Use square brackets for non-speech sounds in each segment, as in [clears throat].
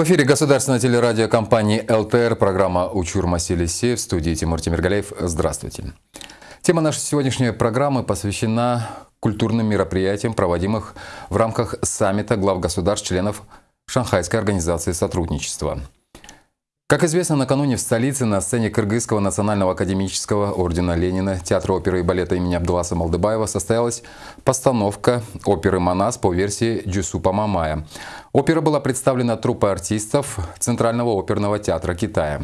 В эфире государственной телерадиокомпании ЛТР, программа «Учур Масилиси» в студии Тимур Тимиргалеев. Здравствуйте. Тема нашей сегодняшней программы посвящена культурным мероприятиям, проводимых в рамках саммита глав государств-членов Шанхайской организации сотрудничества. Как известно, накануне в столице на сцене Кыргызского национального академического ордена Ленина Театра оперы и балета имени Абдуласа Малдыбаева состоялась постановка оперы «Манас» по версии Джусупа Мамая. Опера была представлена труппой артистов Центрального оперного театра Китая.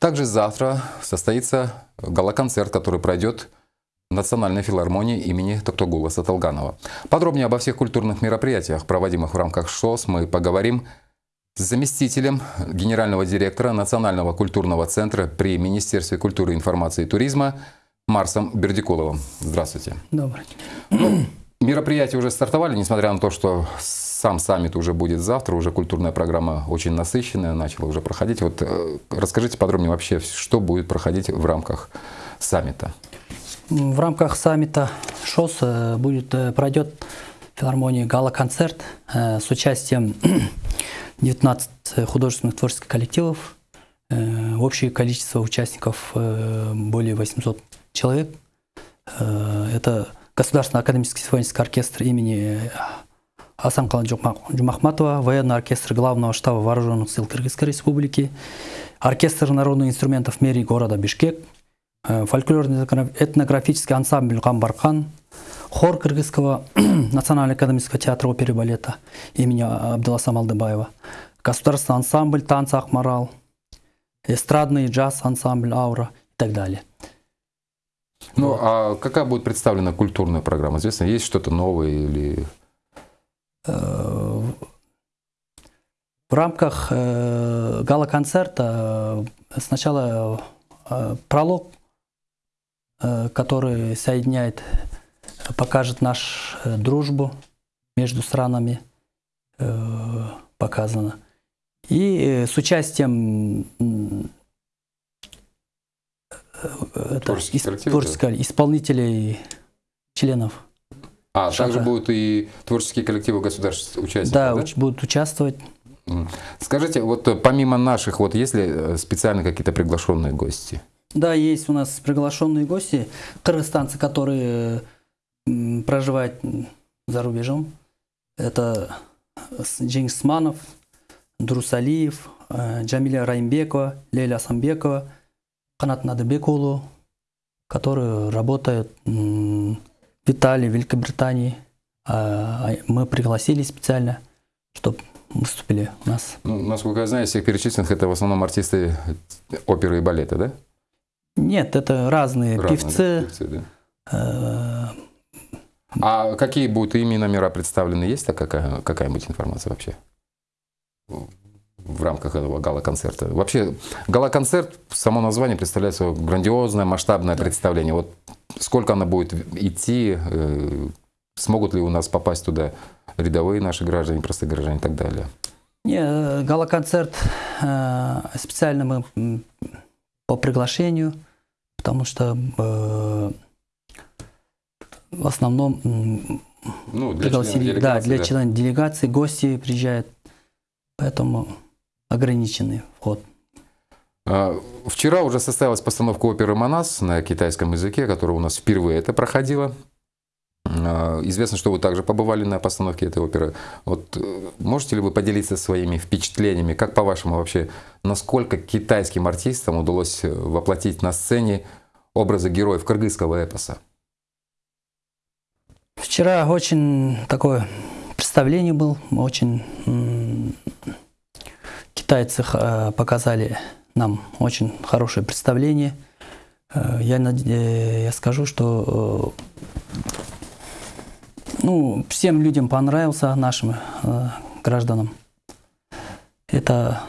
Также завтра состоится гала-концерт, который пройдет Национальной филармонии имени Токтогула Саталганова. Подробнее обо всех культурных мероприятиях, проводимых в рамках ШОС, мы поговорим заместителем генерального директора Национального культурного центра при Министерстве культуры, информации и туризма Марсом Бердикуловым. Здравствуйте. Добрый Ну, мероприятия уже стартовали, несмотря на то, что сам саммит уже будет завтра, уже культурная программа очень насыщенная, начала уже проходить. Вот э, расскажите подробнее вообще, что будет проходить в рамках саммита. В рамках саммита ШОС э, будет, э, пройдет в филармонии гала-концерт с участием 19 художественных творческих коллективов. Общее количество участников более 800 человек. Это Государственный академический симфонический оркестр имени Асанкала Джумахматова, военный оркестр Главного штаба Вооруженных сил Кыргызской Республики, оркестр народных инструментов мэрии города Бишкек, фольклорно-этнографический ансамбль Гамбархан, хор Кыргызского [clears throat] национального академического театра оперы и балета имени Абдуласа Малдыбаева, государственный ансамбль танца Ахмарал, эстрадный джаз-ансамбль Аура и так далее. Ну, а какая будет представлена культурная программа? Известно, есть что-то новое или... В рамках э, гала-концерта э, сначала э, пролог, который соединяет, покажет нашу дружбу между странами, показано. И с участием это, творческих исполнителей, членов. А, Шага. также будут и творческие коллективы государств участников, Да, да? уч- будут участвовать. Скажите, вот э, помимо наших, вот есть ли э, специально какие-то приглашенные гости? Да, есть у нас приглашенные гости, кыргызстанцы, которые м, за рубежом. Это с- Джингис Сманов, Дурус Алиев, э, Джамиля Раимбекова, Лейля Асамбекова, Канат Надыбекулу, которые работают в Италии, Великобритании. А, а Мы пригласили специально, чтобы выступили у нас. Ну, насколько я знаю, из всех перечисленных это в основном артисты оперы и балета, да? Нет, это разные, Разные, певцы. да, певцы, да. А какие будут ими номера представлены? Есть какая-нибудь информация вообще? В рамках этого гала-концерта. Вообще, гала-концерт, само название представляет собой грандиозное, масштабное представление. Вот сколько оно будет идти, э, смогут ли у нас попасть туда рядовые наши граждане, простые граждане и так далее. Не, э, гала-концерт э, специально мы по приглашению, потому что э, в основном Ну, для пригласили, да, делегации, для да. членов делегации гости приезжают, поэтому ограниченный вход. А, Вчера уже состоялась постановка оперы «Манас» на китайском языке, которая у нас впервые это проходила. А, Известно, что вы также побывали на постановке этой оперы. Вот э, можете ли вы поделиться своими впечатлениями? Как по-вашему вообще, насколько китайским артистам удалось э, воплотить на сцене образы героев кыргызского эпоса? Вчера очень такое представление был, очень китайцы э, показали нам очень хорошее представление. Э, Я, э, я скажу, что ну, всем людям понравился, нашим гражданам. Это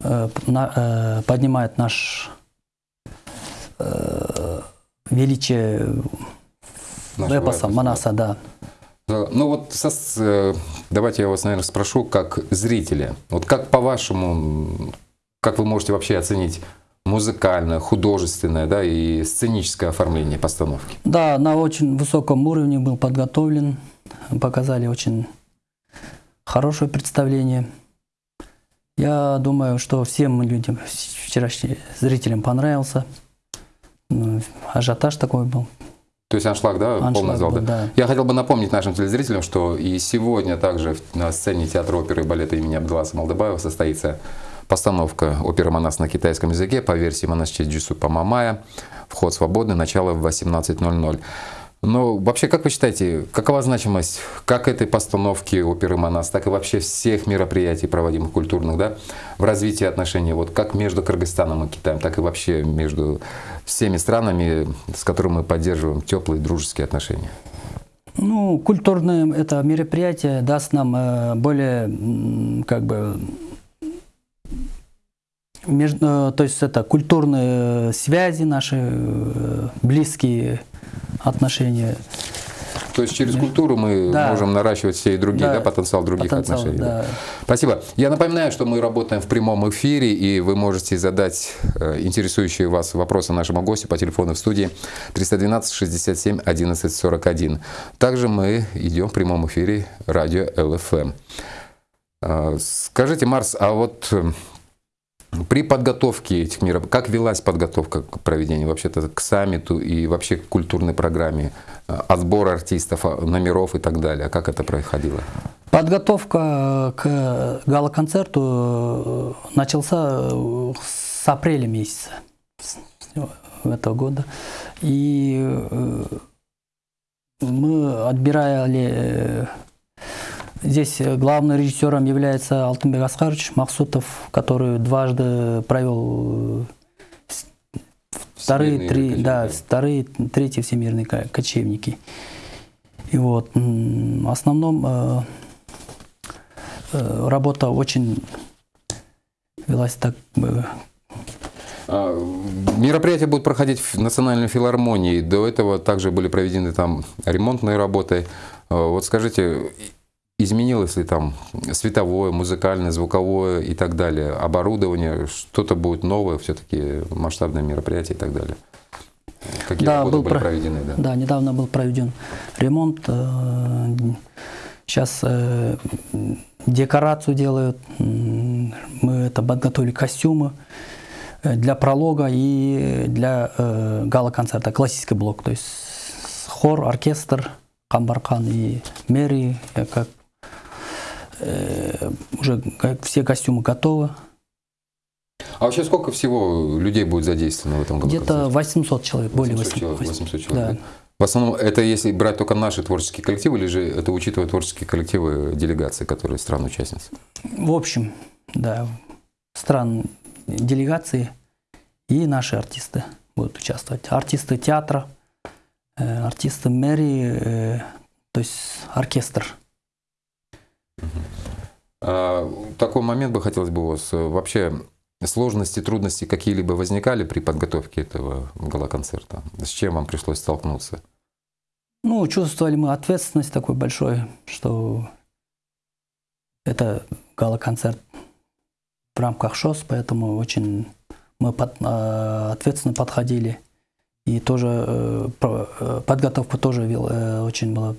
поднимает наш величие Эпоса, эпоса, Манаса, да. Ну вот э, давайте я вас, наверное, спрошу как зрителя. Вот как по-вашему, как вы можете вообще оценить музыкальное, художественное да, и сценическое оформление постановки? Да, на очень высоком уровне был подготовлен, показали очень хорошее представление. Я думаю, что всем людям, вчерашним зрителям понравился. Ну, ажиотаж такой был. То есть аншлаг, да, Аншлаг полный зал, был, да? да. Я хотел бы напомнить нашим телезрителям, что и сегодня также на сцене театра оперы и балета имени Абдуласа Малдыбаева состоится постановка оперы «Манас» на китайском языке по версии монасче Джисупа Мамая. Вход свободный, начало в 18.00. Но вообще, как вы считаете, какова значимость как этой постановки оперы «Манас», так и вообще всех мероприятий, проводимых культурных, да, в развитии отношений, вот как между Кыргызстаном и Китаем, так и вообще между всеми странами, с которыми мы поддерживаем теплые дружеские отношения? Ну, культурное это мероприятие даст нам э, более, как бы, между, э, то есть это культурные связи наши, э, близкие отношения. То есть через культуру мы Да. можем наращивать все и другие, да, Да. потенциал других Потенциал, отношений. да. Спасибо. Я напоминаю, что мы работаем в прямом эфире, и вы можете задать э, интересующие вас вопросы нашему гостю по телефону в студии 312 67 11 41. Также мы идем в прямом эфире радио ЛФМ. Э, Скажите, Марс, а вот э, при подготовке этих мероприятий, как велась подготовка к проведению вообще-то к саммиту и вообще к культурной программе, э, отбор артистов, а, номеров и так далее? Как это происходило? Подготовка к гала-концерту э, начался э, с апреля месяца этого года. И э, мы отбирали... э, Здесь главным режиссером является Алтынбек Аскарович Махсутов, который дважды провел э, вторые Всемирные три, да, вторые, третьи всемирные ко- кочевники. И вот в основном э, э, работа очень велась так э, А, Мероприятия будут проходить в Национальной филармонии. До этого также были проведены там ремонтные работы. Вот скажите, изменилось ли там световое, музыкальное, звуковое и так далее, оборудование, что-то будет новое, все-таки масштабное мероприятие и так далее? Какие Да, работы был были про- проведены? Да. Да, недавно был проведен ремонт. Сейчас декорацию делают. Мы это подготовили костюмы э, для пролога и для э, гала-концерта, классический блок. То есть хор, оркестр, Камбаркан и Мэри, э, как э, уже как все костюмы готовы. А вообще сколько всего людей будет задействовано в этом году? Где-то 800 человек, более 800 800. человек, 800 человек, Да. да? В основном это если брать только наши творческие коллективы, или же это учитывая творческие коллективы делегации, которые стран-участниц? В общем, да, стран делегации и наши артисты будут участвовать. Артисты театра, э, артисты мэрии, э, то есть оркестр. А, Такой момент бы хотелось бы у вас. э, Вообще сложности, трудности какие-либо возникали при подготовке этого гала-концерта? С чем вам пришлось столкнуться? Ну, чувствовали мы ответственность такой большой, что это гала-концерт в рамках ШОС, поэтому очень мы под- э, ответственно подходили. И тоже э, э, подготовка тоже вел- очень была.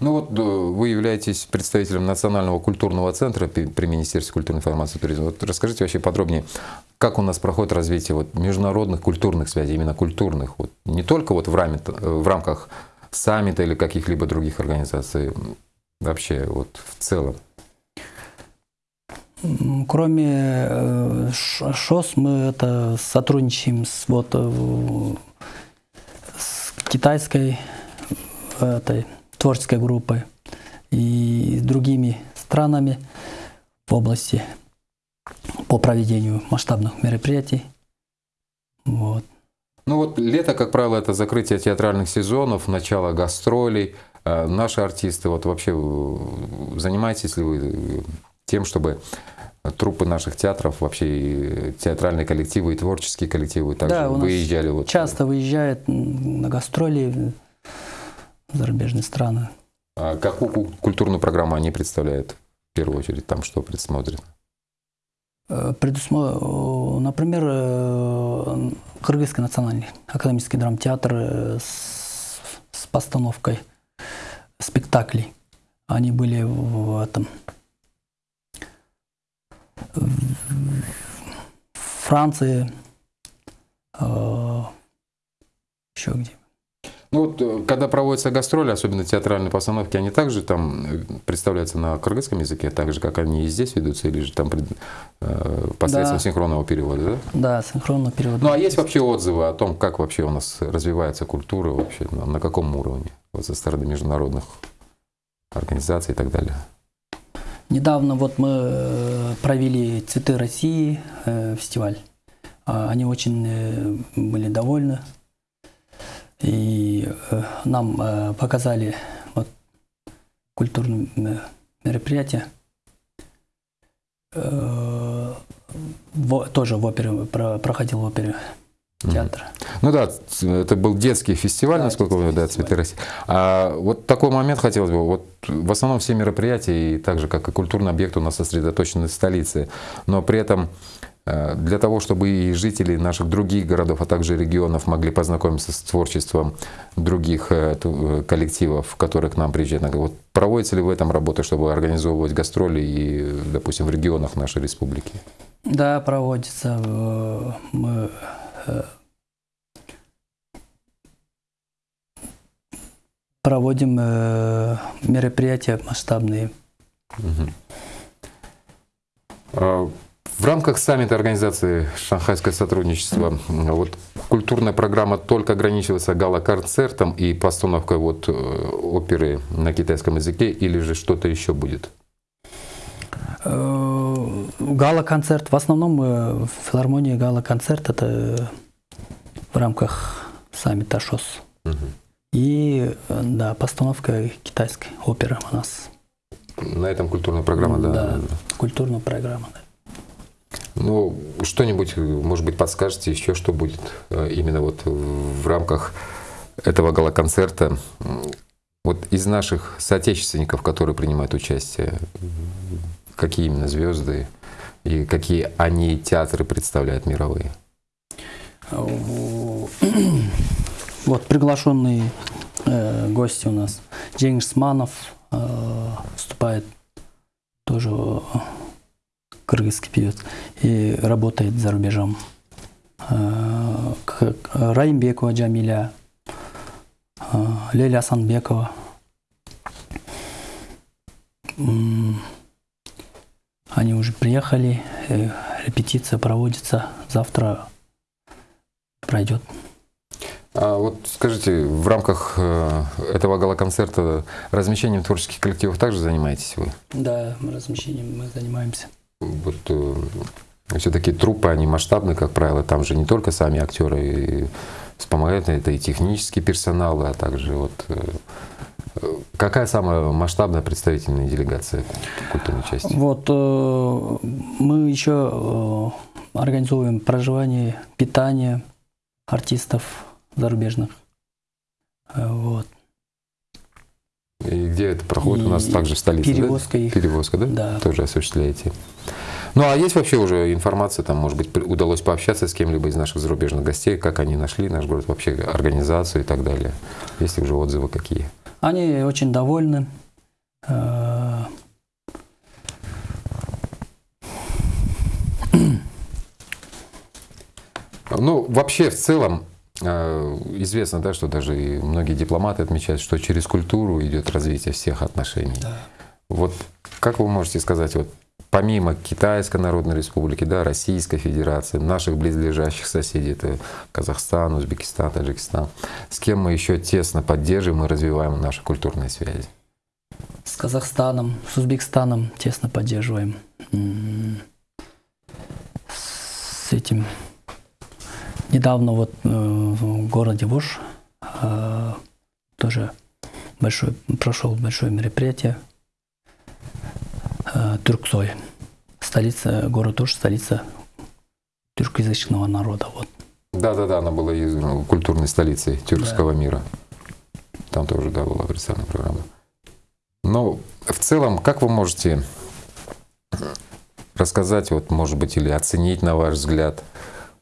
Ну вот э, вы являетесь представителем Национального культурного центра при Министерстве культурной информации и туризма. Вот расскажите вообще подробнее, как у нас проходит развитие вот международных культурных связей, именно культурных, вот не только вот в, раме, в рамках саммита или каких-либо других организаций, вообще вот в целом. Кроме э, ШОС, мы это сотрудничаем с, вот, э, с китайской этой, творческой группой и с другими странами в области по проведению масштабных мероприятий. Вот. Ну вот лето, как правило, это закрытие театральных сезонов, начало гастролей. А Наши артисты, вот вообще э, занимаетесь ли вы э, тем, чтобы труппы наших театров, вообще и театральные коллективы и творческие коллективы также Да, выезжали? Вот, Часто выезжают на гастроли зарубежные страны. А какую ку- культурную программу они представляют в первую очередь? Там что предусмотрено? Э, предусмо- э, Например, э, Кыргызский национальный академический драмтеатр с, с постановкой спектаклей. Они были в этом Франции, э, еще где. Ну вот, э, когда проводятся гастроли, особенно театральные постановки, они также там э, представляются на кыргызском языке, так же, как они и здесь ведутся, или же там э, посредством да. синхронного перевода, да? Да, синхронного перевода. Ну а есть вообще отзывы о том, как вообще у нас развивается культура вообще, на, на каком уровне, вот со стороны международных организаций и так далее? Недавно вот мы провели «Цветы России» фестиваль. А, они очень были довольны и э, нам э, показали вот, культурное мероприятие. Э, в, тоже в опере, про, проходил в опере театра. Ну да, это был детский фестиваль, да, насколько вы, да, «Цветы России». А вот такой момент хотелось бы. Вот в основном все мероприятия, и так же, как и культурный объект, у нас сосредоточены в столице, но при этом для того, чтобы и жители наших других городов, а также регионов могли познакомиться с творчеством других э, э, коллективов, которые к нам приезжают. Вот проводится ли в этом работа, чтобы организовывать гастроли и, допустим, в регионах нашей республики? Да, проводится. Мы проводим мероприятия масштабные. Угу. В рамках саммита организации «Шанхайское сотрудничество» вот, культурная программа только ограничивается гала-концертом и постановкой вот, э, оперы на китайском языке или же что-то еще будет? Э, гала-концерт. В основном э, в филармонии гала-концерт это в рамках саммита ШОС. Угу. И да, постановка китайской оперы у нас. На этом культурная программа, да? Да, культурная программа, да. Ну, что-нибудь, может быть, подскажете еще, что будет э, именно вот в рамках этого гала-концерта. Вот из наших соотечественников, которые принимают участие, какие именно звезды и какие они театры представляют мировые? Вот приглашенные э, гости у нас. Джеймс Манов э, выступает тоже кыргызский певец, и работает за рубежом. Э, Раимбекова Джамиля, э, Леля Асанбекова. Они уже приехали, э, репетиция проводится, завтра пройдет. А вот скажите, в рамках этого гала-концерта размещением творческих коллективов также занимаетесь вы? Да, размещением мы занимаемся вот э, все-таки трупы, они масштабны, как правило, там же не только сами актеры и вспомогают, это и технический персонал, а также вот э, Какая самая масштабная представительная делегация культурной части? Вот э, мы еще организуем проживание, питание артистов зарубежных. Вот. Это проходит? И У нас также в столице, перевозка да? Их. Перевозка, да? Да. Тоже осуществляете. Ну, а есть вообще уже информация, там, может быть, удалось пообщаться с кем-либо из наших зарубежных гостей, как они нашли наш город, вообще организацию и так далее? Есть ли уже отзывы какие? Они очень довольны. Э, ну, вообще, в целом, известно, да, что даже и многие дипломаты отмечают, что через культуру идет развитие всех отношений. Да. Вот как вы можете сказать, вот помимо Китайской Народной Республики, да, Российской Федерации, наших близлежащих соседей, это Казахстан, Узбекистан, Таджикистан, с кем мы еще тесно поддерживаем и развиваем наши культурные связи? С Казахстаном, с Узбекистаном тесно поддерживаем. С этим недавно вот э, в городе Вош э, тоже большой, прошел большое мероприятие э, Тюрксой. Столица, город тоже столица тюркоязычного народа. Вот. Да-да-да, она была культурной столицей тюркского да. мира. Там тоже, да, была представлена программа. Но в целом, как вы можете рассказать, вот, может быть, или оценить, на ваш взгляд,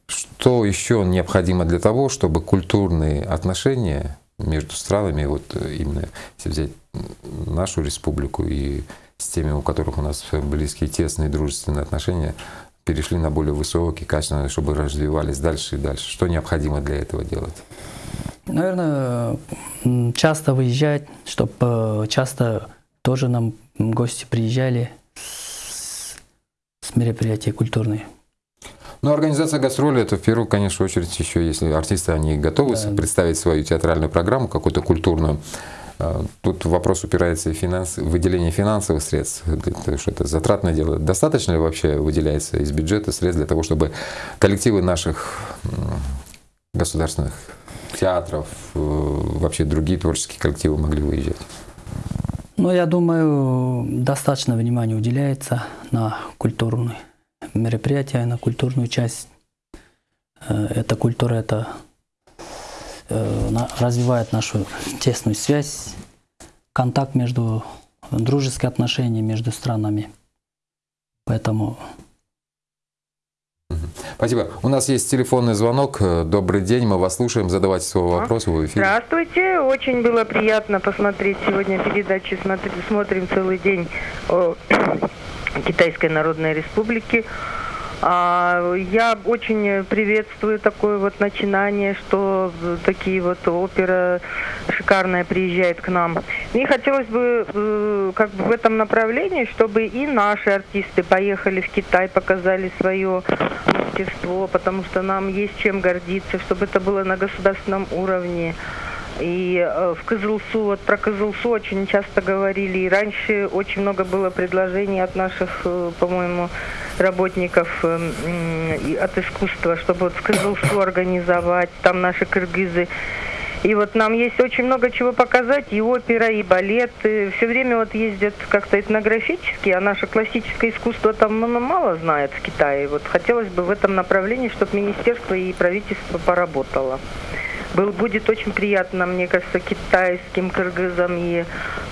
что еще необходимо для того, чтобы культурные отношения между странами, вот именно если взять нашу республику и с теми, у которых у нас близкие, тесные, дружественные отношения, перешли на более высокие, качественные, чтобы развивались дальше и дальше? Что необходимо для этого делать? Наверное, часто выезжать, чтобы э, часто тоже нам гости приезжали с, мероприятия культурные. Ну, организация гастроли это в первую, конечно, очередь еще, если артисты они готовы да. представить свою театральную программу, какую-то культурную. А, тут вопрос упирается и финанс, выделение финансовых средств, потому что это затратное дело. Достаточно ли вообще выделяется из бюджета средств для того, чтобы коллективы наших государственных театров, э, вообще другие творческие коллективы могли выезжать? Ну, я думаю, достаточно внимания уделяется на культурные мероприятия, на культурную часть. Э, эта культура, это э, развивает нашу тесную связь, контакт между, дружеские отношения между странами. Поэтому Спасибо. У нас есть телефонный звонок. Добрый день, мы вас слушаем. Задавайте свой вопрос в эфире. Здравствуйте. Очень было приятно посмотреть сегодня передачи. Смотрим целый день Китайской Народной Республике. А, я очень приветствую такое вот начинание, что такие вот опера шикарная приезжает к нам. Мне хотелось бы э, как бы в этом направлении, чтобы и наши артисты поехали в Китай, показали свое мастерство, потому что нам есть чем гордиться, чтобы это было на государственном уровне. И э, в Кызылсу, вот про Кызылсу очень часто говорили. И раньше очень много было предложений от наших, э, по-моему, работников э, от искусства, чтобы вот в Кызылсу организовать. Там наши кыргызы. И вот нам есть очень много чего показать, и опера, и балет. И все время вот ездят как-то этнографически, а наше классическое искусство там мало знает в Китае. Вот хотелось бы в этом направлении, чтобы министерство и правительство поработало был, будет очень приятно, мне кажется, китайским кыргызам и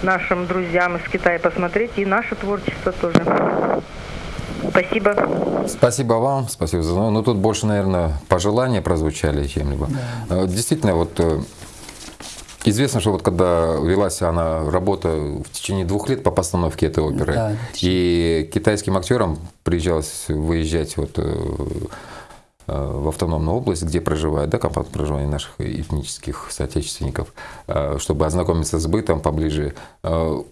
нашим друзьям из Китая посмотреть, и наше творчество тоже. Спасибо. Спасибо вам, спасибо за звонок. Ну, тут больше, наверное, пожелания прозвучали чем-либо. Да. Э, действительно, вот э, Известно, что вот когда велась она работа в течение двух лет по постановке этой оперы, да, и китайским актерам приезжалось выезжать вот Э, в автономную область, где проживают, да, компактное проживание наших этнических соотечественников, э, чтобы ознакомиться с бытом поближе. Э,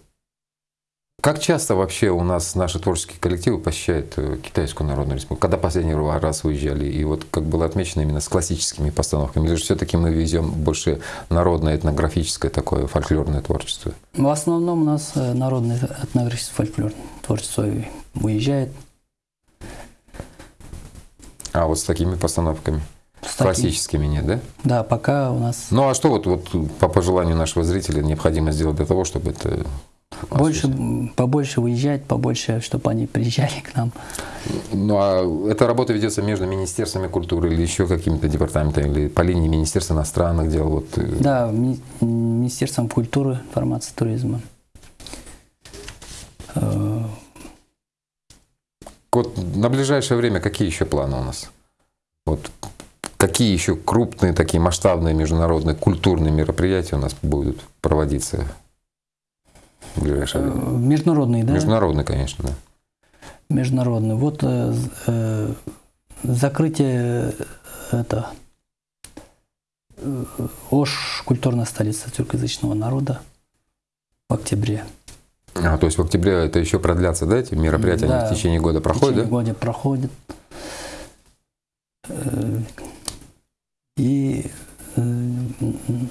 как часто вообще у нас наши творческие коллективы посещают Китайскую Народную Республику? Когда последний раз выезжали? И вот как было отмечено именно с классическими постановками? Или же все-таки мы везем больше народное, этнографическое такое фольклорное творчество? В основном у нас народное этнографическое фольклорное творчество выезжает. А вот с такими постановками? С Классическими таким. нет, да? Да, пока у нас... Ну а что вот, вот по пожеланию нашего зрителя необходимо сделать для того, чтобы это больше, побольше выезжать, побольше, чтобы они приезжали к нам. Ну а эта работа ведется между Министерствами культуры или еще какими-то департаментами, или по линии Министерства иностранных дел? Вот. Э? Да, Министерством культуры, информации, туризма. Вот на ближайшее время какие еще планы у нас? Вот какие еще крупные, такие масштабные международные культурные мероприятия у нас будут проводиться в ближайшее время? Э, международные, да? Международные, конечно, да. Международные. Вот э, э, закрытие э, это Ош, культурная столица тюркоязычного народа в октябре. А, то есть в октябре это еще продлятся, да, эти мероприятия? Да, они в течение года проходят, в течение да? года проходят. Э, и, э,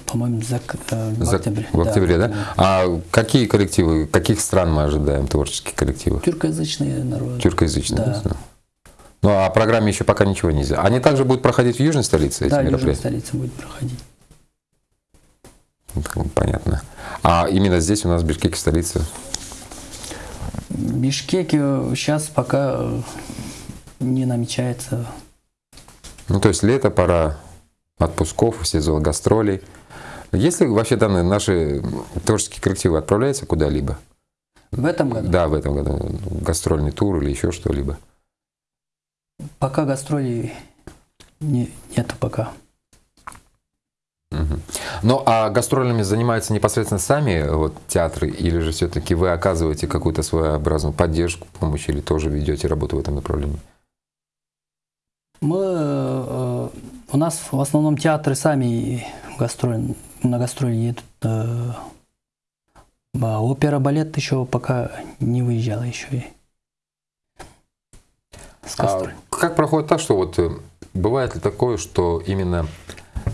по-моему, э, в октябре. В октябре, да? да? А какие коллективы, каких стран мы ожидаем, творческие коллективы? Тюркоязычные народы. Тюркоязычные, да. да. Ну, а о программе еще пока ничего нельзя. Они также будут проходить в Южной столице, эти да, мероприятия? Да, в Южной столице будет проходить. Понятно. А именно здесь у нас в Бишкеке столица Бишкеке сейчас пока э, не намечается. Ну, то есть лето, пора отпусков, сезон гастролей. Есть ли вообще данные наши творческие коллективы отправляются куда-либо? В этом году? Да, в этом году. Гастрольный тур или еще что-либо? Пока гастролей не, нету пока. Угу. Ну, а гастролями занимаются непосредственно сами вот, театры, или же все-таки вы оказываете какую-то своеобразную поддержку, помощь, или тоже ведете работу в этом направлении? Мы, э, у нас в основном театры сами гастроль, на гастроли едут. Э, а опера, балет еще пока не выезжала еще и с А как проходит так, что вот э, бывает ли такое, что именно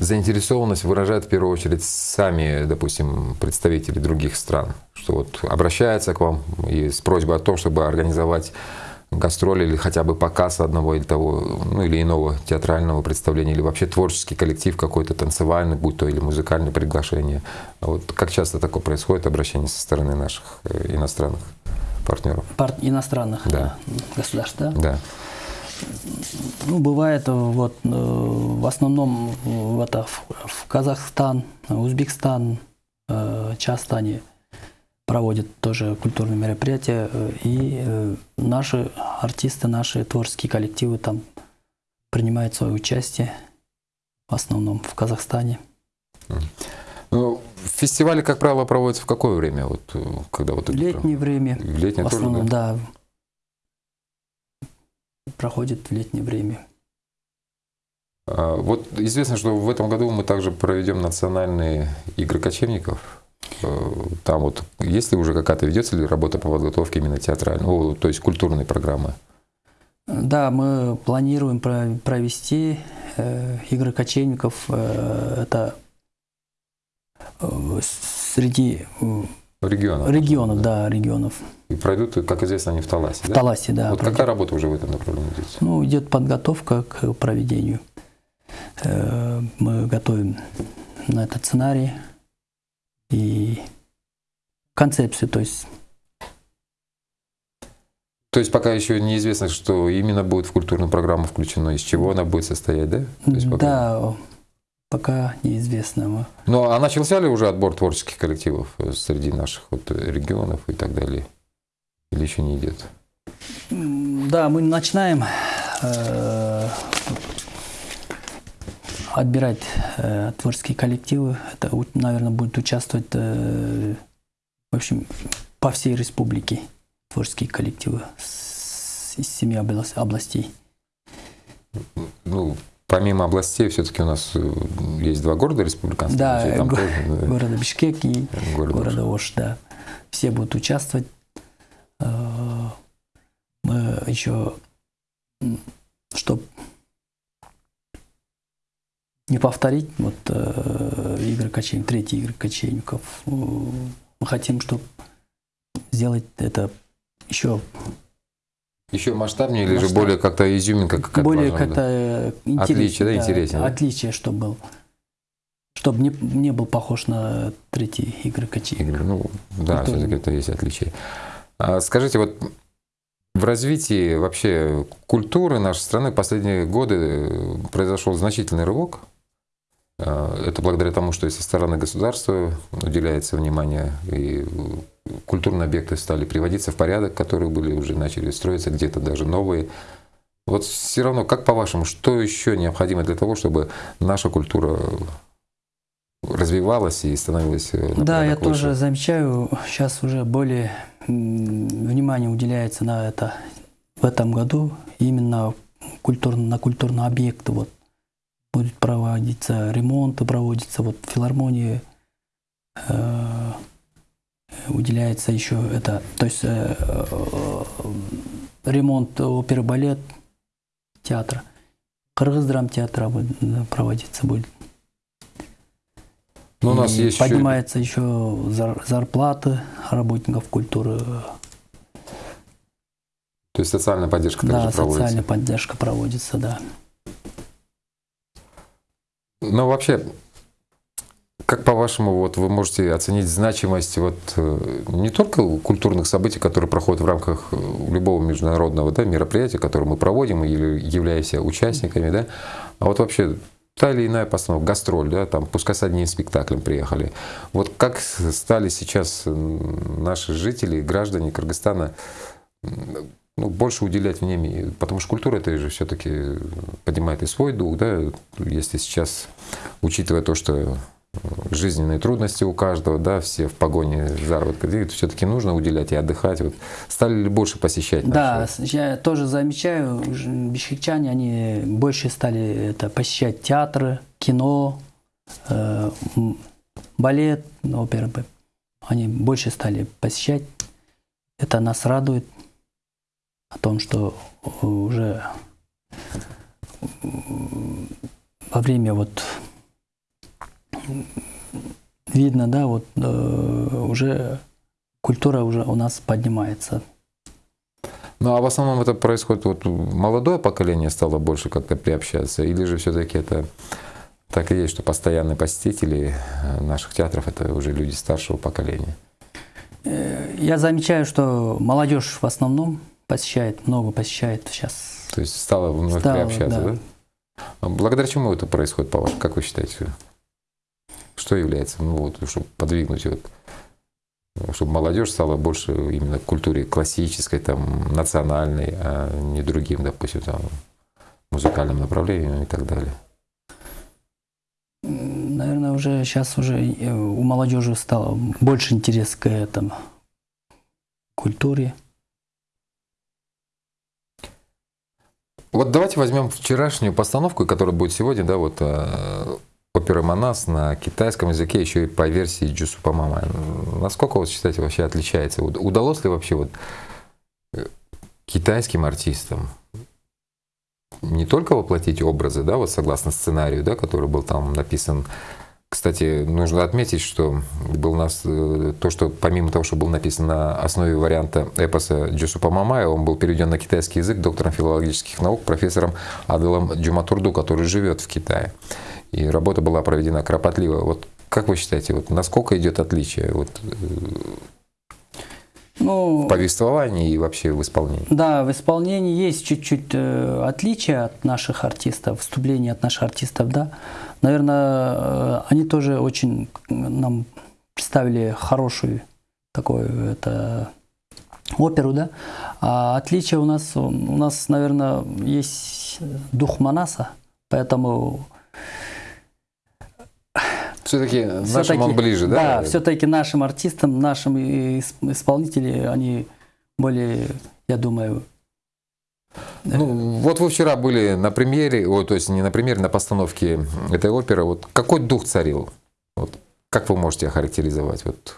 заинтересованность выражают в первую очередь сами, допустим, представители других стран, что вот обращаются к вам и с просьбой о том, чтобы организовать гастроли или хотя бы показ одного или того, ну или иного театрального представления, или вообще творческий коллектив какой-то танцевальный, будь то или музыкальное приглашение. А вот как часто такое происходит, обращение со стороны наших э, иностранных партнеров? Пар иностранных да. государств, да? Да. Ну, бывает вот э, в основном в, это, в Казахстан, Узбекистан, э, часто они проводят тоже культурные мероприятия, э, и наши артисты, наши творческие коллективы там принимают свое участие, в основном в Казахстане. Ну, фестивали, как правило, проводятся в какое время? Вот, когда вот в летнее время. В летнее в основном, тоже, да? да проходит в летнее время. А, вот известно, что в этом году мы также проведем национальные игры кочевников. Э, там вот есть ли уже какая-то, ведется ли работа по подготовке именно театральной, ну, то есть культурной программы? Да, мы планируем провести э, игры кочевников. Э, это среди Регионов. Регионов, да, регионов. И пройдут, как известно, они в Таласе, в да? Таласе, да. Вот пройдет. какая работа уже в этом направлении идет? Ну, идет подготовка к проведению. Э, мы готовим на этот сценарий и концепцию, то есть то есть пока еще неизвестно, что именно будет в культурную программу включено, из чего она будет состоять, да? пока... Да, пока неизвестно. Ну, а начался ли уже отбор творческих коллективов э, среди наших вот регионов и так далее? Или еще не идет? Да, мы начинаем э, отбирать э, творческие коллективы. Это, наверное, будет участвовать, э, в общем, по всей республике творческие коллективы с, из семи областей. Ну, помимо областей, все-таки у нас э, есть два города республиканских. Да, там го- тоже, города Бишкек и города, города Ош, да. Все будут участвовать. Э, мы еще, чтобы не повторить вот э, игры кочевников, третьи игры кочевников, мы хотим, чтобы сделать это еще еще масштабнее или Масштаб. же более как-то изюминка как Более как-то э, интереснее. Отличие, да, интереснее. Да? Отличие, чтобы был. Чтобы не, не был похож на третьи игры качи. Игры, ну, да, все-таки это есть отличие. А, скажите, вот в развитии вообще культуры нашей страны последние годы произошел значительный рывок. А, это благодаря тому, что и со стороны государства уделяется внимание, и культурные объекты стали приводиться в порядок, которые были уже начали строиться, где-то даже новые. Вот все равно, как по-вашему, что еще необходимо для того, чтобы наша культура развивалась и становилась э, Да, я лучше? тоже замечаю, сейчас уже более внимание уделяется на это в этом году именно культур, на культурные объекты. Вот будет проводиться ремонт, проводится вот филармонии, э, уделяется еще это, то есть э, э, ремонт оперы балет театра, Кыргыз драмтеатра проводиться будет. Но ну, у нас есть поднимается еще, еще зарплаты работников культуры. То есть социальная поддержка также да, проводится? Да, социальная поддержка проводится, да. Ну, вообще, как по-вашему, вот вы можете оценить значимость вот э, не только культурных событий, которые проходят в рамках э, любого международного да, мероприятия, которое мы проводим или являемся участниками, да, а вот вообще та или иная постановка, гастроль, да, там, пускай с одним спектаклем приехали. Вот как стали сейчас наши жители, граждане Кыргызстана ну, больше уделять внимание, потому что культура это же все-таки поднимает и свой дух, да, если сейчас, учитывая то, что жизненные трудности у каждого, да, все в погоне заработка денег, все-таки нужно уделять и отдыхать. Вот стали ли больше посещать? Да, я тоже замечаю, бишкекчане, они больше стали это, посещать театры, кино, э, балет, оперы. Они больше стали посещать. Это нас радует о том, что уже во время вот видно, да, вот э, уже культура уже у нас поднимается. Ну а в основном это происходит, вот молодое поколение стало больше как-то приобщаться, или же все-таки это так и есть, что постоянные посетители наших театров это уже люди старшего поколения? Э, я замечаю, что молодежь в основном посещает, много посещает сейчас. То есть стало вновь стало, приобщаться, да? да? А благодаря чему это происходит, по вашему, как вы считаете? Что является, ну вот, чтобы подвигнуть вот, чтобы молодежь стала больше именно к культуре классической, там, национальной, а не другим, допустим, там, музыкальным направлением и так далее? Наверное, уже сейчас уже э, у молодежи стало больше интерес к этому культуре. Вот давайте возьмем вчерашнюю постановку, которая будет сегодня, да, вот оперы Манас на китайском языке, еще и по версии Джусупа Мама. Насколько вы считаете вообще отличается? Удалось ли вообще вот э, китайским артистам не только воплотить образы, да, вот согласно сценарию, да, который был там написан кстати, нужно отметить, что был у нас э, то, что помимо того, что был написан на основе варианта эпоса Джусупа Мамая, он был переведен на китайский язык доктором филологических наук, профессором Аделом Джуматурду, который живет в Китае. И работа была проведена кропотливо. Вот как вы считаете, вот насколько идет отличие вот, э, ну, в повествовании и вообще в исполнении? Да, в исполнении есть чуть-чуть э, отличие от наших артистов, вступление от наших артистов, да. Наверное, э, они тоже очень нам представили хорошую такую это, оперу, да. А отличие у нас, у нас, наверное, есть дух Манаса, поэтому все-таки нашим все он ближе, да? Да, все-таки нашим артистам, нашим исполнителям, они более, я думаю, ну, вот вы вчера были на премьере, о, то есть не на премьере, на постановке этой оперы. Вот какой дух царил? Вот как вы можете охарактеризовать? Вот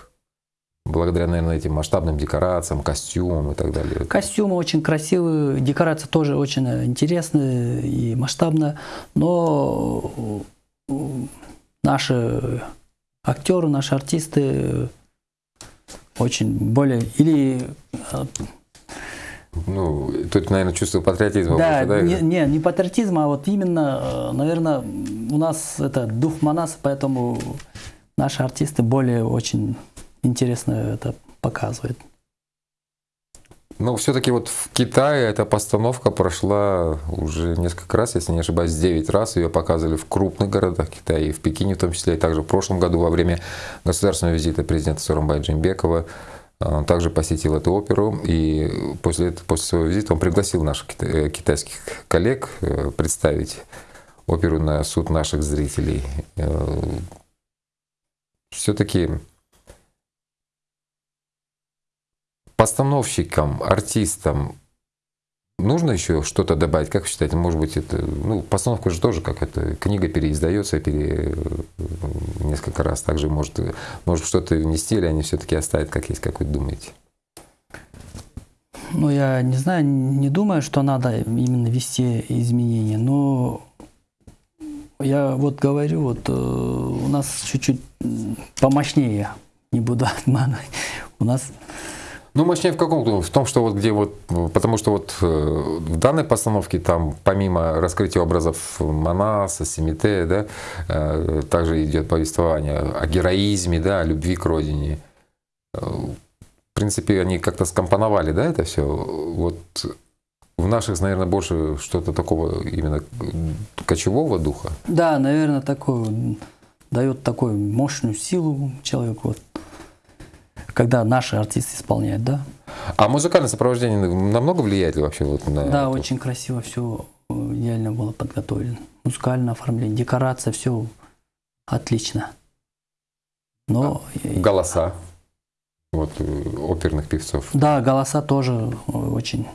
благодаря, наверное, этим масштабным декорациям, костюмам и так далее. Костюмы очень красивые, декорация тоже очень интересная и масштабная, но наши актеры, наши артисты очень более или ну, тут, наверное, чувство патриотизма. Да, больше, да? Не, не, не патриотизма, а вот именно, э, наверное, у нас это дух Манаса, поэтому наши артисты более очень интересно это показывают. Ну, все-таки вот в Китае эта постановка прошла уже несколько раз, если не ошибаюсь, 9 раз. Ее показывали в крупных городах Китая, и в Пекине в том числе, и также в прошлом году во время государственного визита президента Сурамбай Джимбекова он а, также посетил эту оперу, и после, после своего визита он пригласил наших э, китайских коллег э, представить оперу на суд наших зрителей. Э, Все-таки постановщикам, артистам Нужно еще что-то добавить, как вы считаете, может быть, это, ну, постановка же тоже как это, книга переиздается пере, несколько раз, также может, может что-то внести, или они все-таки оставят как есть, как вы думаете? Ну, я не знаю, не думаю, что надо именно вести изменения, но я вот говорю, вот э, у нас чуть-чуть помощнее, не буду обманывать, у нас ну, мощнее в каком? В том, что вот где вот, потому что вот э, в данной постановке там помимо раскрытия образов Манаса, Семите, да, э, также идет повествование о героизме, да, о любви к родине. Э, в принципе, они как-то скомпоновали, да, это все. Вот в наших, наверное, больше что-то такого именно кочевого духа. Да, наверное, такой дает такую мощную силу человеку. Вот когда наши артисты исполняют, да. А музыкальное сопровождение намного влияет ли вообще вот на Да, это? очень красиво все э, идеально было подготовлено. Музыкальное оформление, декорация, все отлично. Но Голоса вот, э, оперных певцов. да, голоса тоже очень.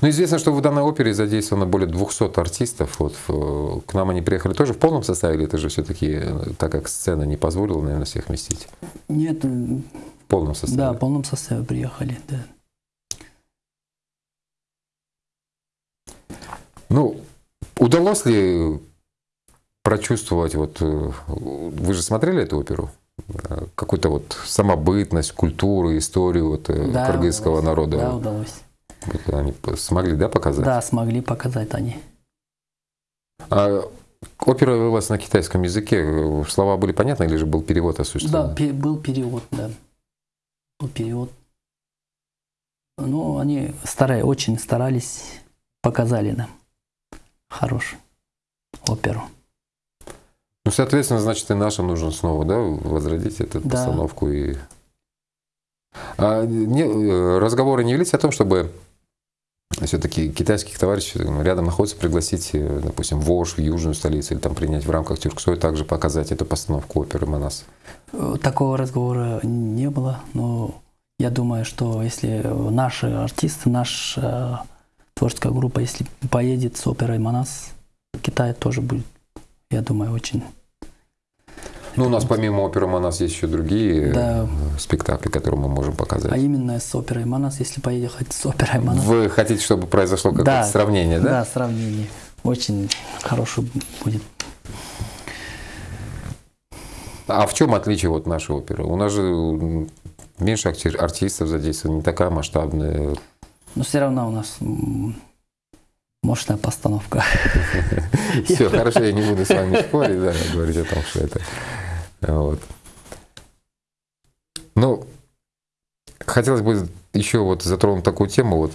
Ну, известно, что в данной опере задействовано более 200 артистов. Вот, в- к нам они приехали тоже в полном составе, или это же все-таки, так как сцена не позволила, наверное, всех вместить? Нет, В полном составе. да, в полном составе приехали. Да. Ну, удалось ли прочувствовать, вот э, вы же смотрели эту оперу? Какую-то вот самобытность, культуру, историю вот, э, Да, кыргызского удалось. народа. Да, удалось. Вот они смогли, да, показать? Да, смогли показать они. А опера велась на китайском языке. Слова были понятны или же был перевод Да, осуществлен? пе- был перевод, да. Был перевод. Ну, они старались, очень старались, показали нам хорошую оперу. Ну, соответственно, значит, и нашим нужно снова, да, возродить эту Да. постановку и. А не- э, разговоры не велись о том, чтобы все-таки китайских товарищей э, рядом находится пригласить, э, допустим, в Ош, в южную столицу, или там принять в рамках Тюрксой, также показать эту постановку оперы Манас. Э, Такого разговора не было, но я думаю, что если наши артисты, наша творческая группа, если поедет с оперой Манас, Китай тоже будет, я думаю, очень... Ну, у нас помимо оперы Манас есть еще другие Да. э, спектакли, которые мы можем показать. А именно с оперой Манас, если поехать с оперой Манас, Вы хотите, чтобы произошло какое-то Да. сравнение, да? да, сравнение очень хорошо будет. А в чем отличие вот нашей оперы? У нас же меньше артистов задействовано, не такая масштабная. Но все равно у нас мощная постановка. [laughs] Все, хорошо, я не буду с вами спорить, да, говорить о том, что это. Вот. Ну, хотелось бы еще вот затронуть такую тему. Вот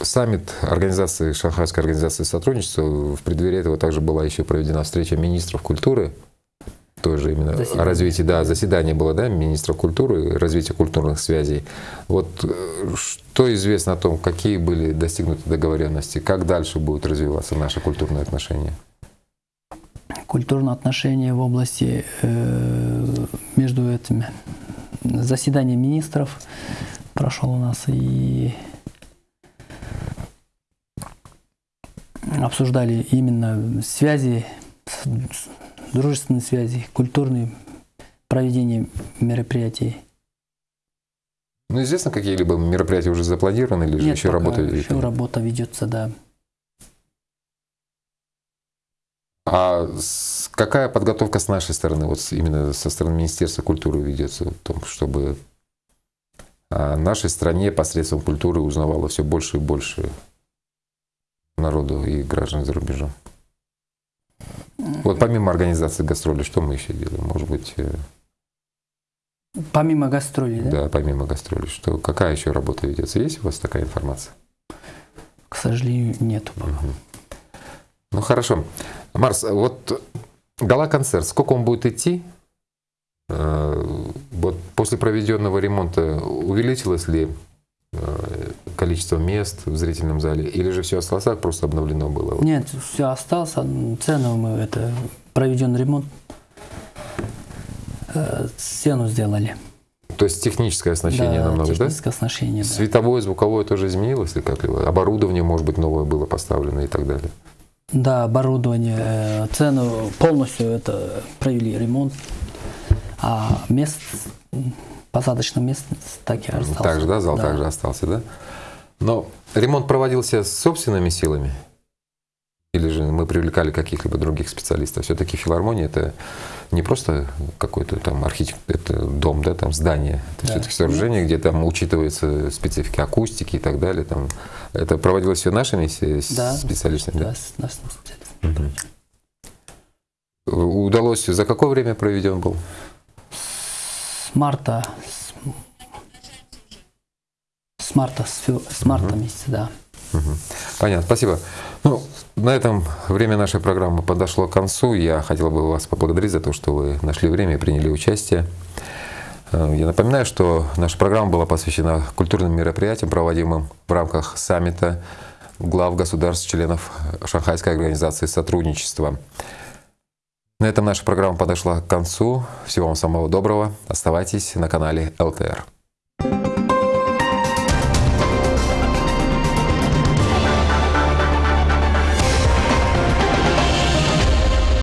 саммит организации, Шанхайской организации сотрудничества, в преддверии этого также была еще проведена встреча министров культуры, тоже именно Заседание. о развитии, да, заседание было, да, министров культуры, развития культурных связей. Вот э, что известно о том, какие были достигнуты договоренности, как дальше будут развиваться наши культурные отношения? Культурные отношения в области э, между этими заседание министров прошел у нас и обсуждали именно связи, дружественные связи, культурные проведение мероприятий. Ну, известно, какие-либо мероприятия уже запланированы или же Нет, еще пока работа еще ведется? работа ведется, да. А какая подготовка с нашей стороны, вот именно со стороны Министерства культуры ведется в том, чтобы о нашей стране посредством культуры узнавало все больше и больше народу и граждан за рубежом? Вот помимо организации гастролей, что мы еще делаем? Может быть, э, Помимо гастролей, да? да, помимо гастролей, что какая еще работа ведется? Есть у вас такая информация? К сожалению, нету. Мгм. Ну хорошо. Марс, вот гала-концерт, сколько он будет идти? Э, Вот после проведенного ремонта увеличилось ли количество мест в зрительном зале, или же все осталось так, просто обновлено было? Нет, все осталось. Цену мы это проведен ремонт. Э, Стену сделали. То есть техническое оснащение да, намного, да? техническое оснащение. да. Световое, звуковое тоже изменилось ли как-либо? Оборудование, может быть, новое было поставлено и так далее? Да, оборудование, э, цену полностью это провели ремонт. А мест, м, посадочных мест так и осталось. Так же, да, зал также остался, да? Но ремонт проводился собственными силами? Или же мы привлекали каких-либо других специалистов? Все-таки филармония это не просто какой-то там архитект, это дом, да, там здание. Это Да. все-таки сооружение, где там учитывается специфика акустики и так далее. Там. Это проводилось все нашими Да. специалистами? Да, Да? с нашим специалистом. Мгм. Удалось, за какое время проведен был? Марта, с, с марта, с, с марта месяца, да. Мгм. Понятно, спасибо. Ну, на этом время нашей программы подошло к концу. Я хотел бы вас поблагодарить за то, что вы нашли время и приняли участие. Э, Я напоминаю, что наша программа была посвящена культурным мероприятиям, проводимым в рамках саммита глав государств, членов Шанхайской организации сотрудничества. На этом наша программа подошла к концу. Всего вам самого доброго. Оставайтесь на канале ЛТР.